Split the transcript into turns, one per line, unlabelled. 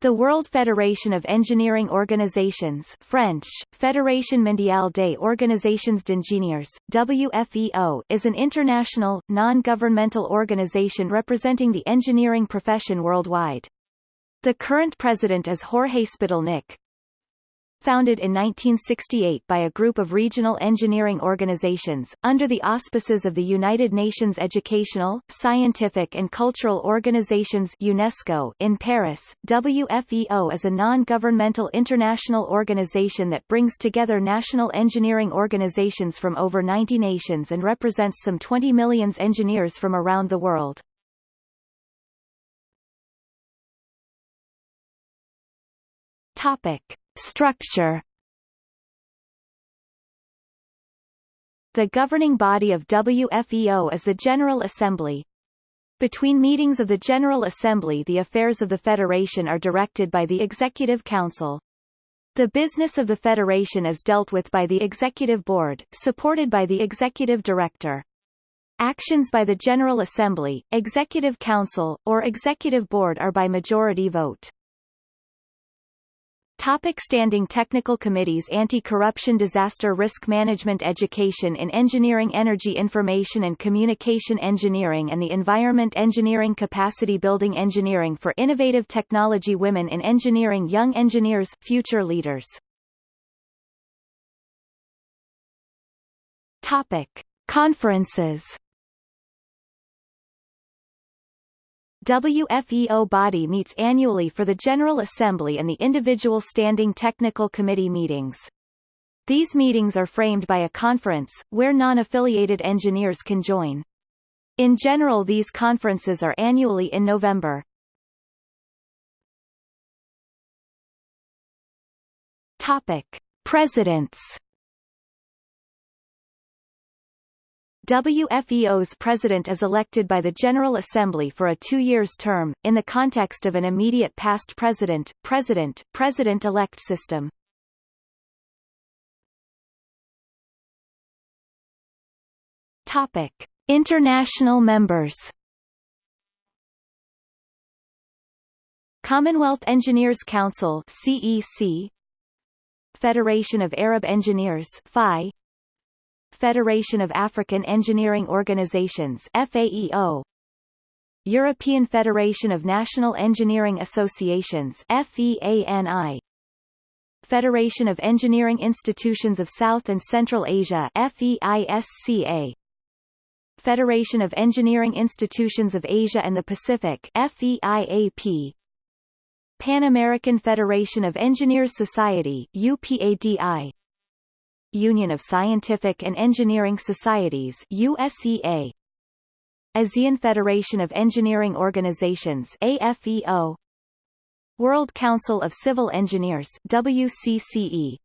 The World Federation of Engineering Organizations French, Fédération Mondiale des Organisations d'Ingénieurs, WFEO, is an international, non-governmental organization representing the engineering profession worldwide. The current president is Jorge Spitalnik, Founded in 1968 by a group of regional engineering organizations, under the auspices of the United Nations Educational, Scientific and Cultural Organizations UNESCO in Paris, WFEO is a non-governmental international organization that brings together national engineering organizations from over 90 nations and represents some 20 million engineers from around the world. Topic. Structure The governing body of WFEO is the General Assembly. Between meetings of the General Assembly the affairs of the Federation are directed by the Executive Council. The business of the Federation is dealt with by the Executive Board, supported by the Executive Director. Actions by the General Assembly, Executive Council, or Executive Board are by majority vote. Topic standing technical committees Anti-corruption Disaster risk management Education in engineering Energy information and communication engineering and the environment Engineering Capacity building Engineering for innovative technology Women in engineering Young engineers future leaders Topic. Conferences WFEO body meets annually for the General Assembly and the individual Standing Technical Committee meetings. These meetings are framed by a conference, where non-affiliated engineers can join. In general these conferences are annually in November. Topic. Presidents WFEO's president is elected by the General Assembly for a two-years term, in the context of an immediate past president, president, president-elect system. Topic. International members Commonwealth Engineers Council CEC Federation of Arab Engineers FI Federation of African Engineering Organizations FAEO European Federation of National Engineering Associations FEANI Federation of Engineering Institutions of South and Central Asia FEISCA Federation of Engineering Institutions of Asia and the Pacific FEIAP Pan American Federation of Engineers Society UPADI Union of Scientific and Engineering Societies USEA ASEAN Federation of Engineering Organizations AFEO World Council of Civil Engineers WCCE